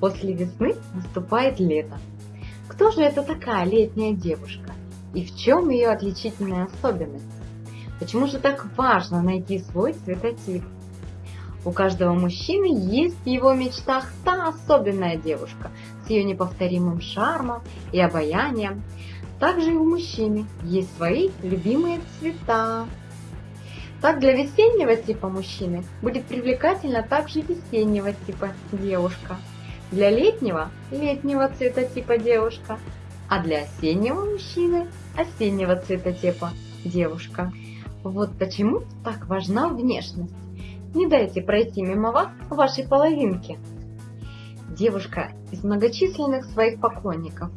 После весны наступает лето. Кто же это такая летняя девушка? И в чем ее отличительная особенность? Почему же так важно найти свой цветотип? У каждого мужчины есть в его мечтах та особенная девушка с ее неповторимым шармом и обаянием. Также и у мужчины есть свои любимые цвета. Так для весеннего типа мужчины будет привлекательна также весеннего типа девушка. Для летнего – летнего цвета типа девушка, а для осеннего мужчины – осеннего цвета типа девушка. Вот почему так важна внешность. Не дайте пройти мимо вас вашей половинки. Девушка из многочисленных своих поклонников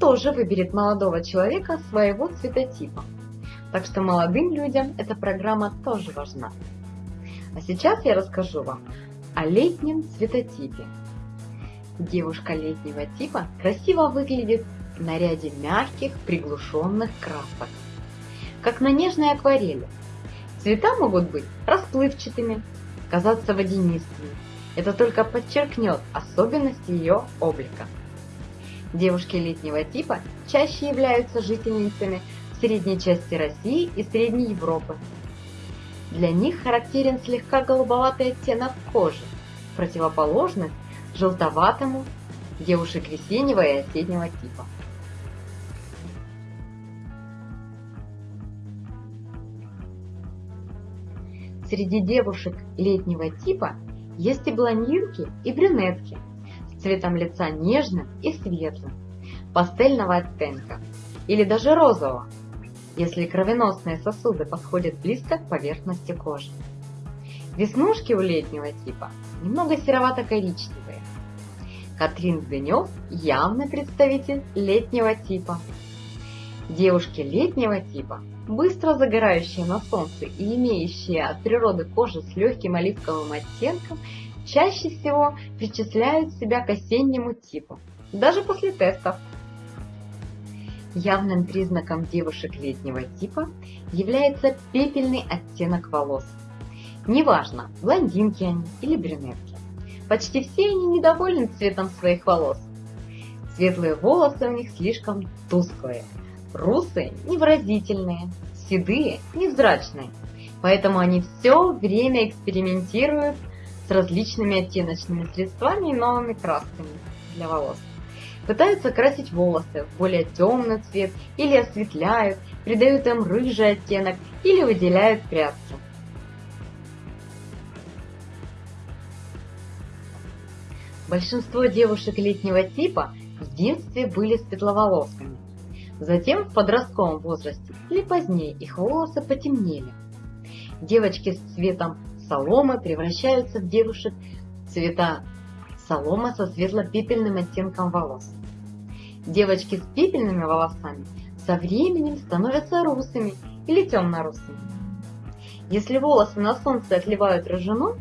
тоже выберет молодого человека своего цветотипа. Так что молодым людям эта программа тоже важна. А сейчас я расскажу вам о летнем цветотипе. Девушка летнего типа красиво выглядит в наряде мягких приглушенных красок, как на нежной акварели. Цвета могут быть расплывчатыми, казаться водянистыми. Это только подчеркнет особенности ее облика. Девушки летнего типа чаще являются жительницами средней части России и Средней Европы. Для них характерен слегка голубоватый оттенок кожи, противоположность желтоватому девушек весеннего и осеннего типа. Среди девушек летнего типа есть и блондинки, и брюнетки с цветом лица нежным и светлым, пастельного оттенка или даже розового, если кровеносные сосуды подходят близко к поверхности кожи. Веснушки у летнего типа немного серовато-коричневые. Катрин Гдынев явный представитель летнего типа. Девушки летнего типа быстро загорающие на солнце и имеющие от природы кожу с легким оливковым оттенком, чаще всего причисляют себя к осеннему типу, даже после тестов. Явным признаком девушек летнего типа является пепельный оттенок волос. Неважно, блондинки они или брюнетки. Почти все они недовольны цветом своих волос. Светлые волосы у них слишком тусклые, Русые невыразительные, седые невзрачные, поэтому они все время экспериментируют с различными оттеночными средствами и новыми красками для волос. Пытаются красить волосы в более темный цвет или осветляют, придают им рыжий оттенок или выделяют прядки. Большинство девушек летнего типа в детстве были светловолосыми, Затем в подростковом возрасте или позднее их волосы потемнели. Девочки с цветом соломы превращаются в девушек цвета солома со светло-пепельным оттенком волос. Девочки с пепельными волосами со временем становятся русыми или темно-русыми. Если волосы на солнце отливают рыжиной,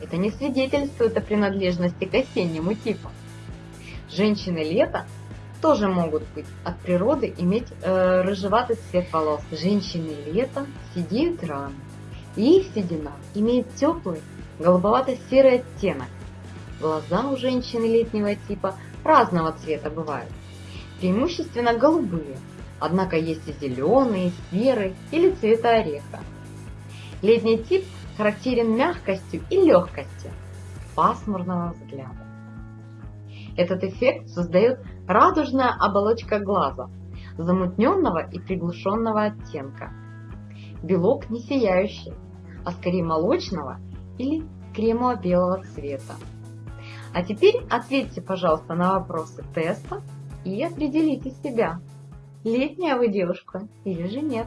это не свидетельствует о принадлежности к осеннему типу. Женщины лета тоже могут быть от природы иметь э, рыжеватый цвет волос. Женщины летом сидеют рано, и их седина имеет теплый голубовато-серый оттенок. Глаза у женщины летнего типа разного цвета бывают, преимущественно голубые, однако есть и зеленые, серые или цвета ореха. Летний тип характерен мягкостью и легкостью пасмурного взгляда. Этот эффект создает радужная оболочка глаза, замутненного и приглушенного оттенка. Белок не сияющий, а скорее молочного или кремово-белого цвета. А теперь ответьте, пожалуйста, на вопросы теста и определите себя, летняя вы девушка или же нет.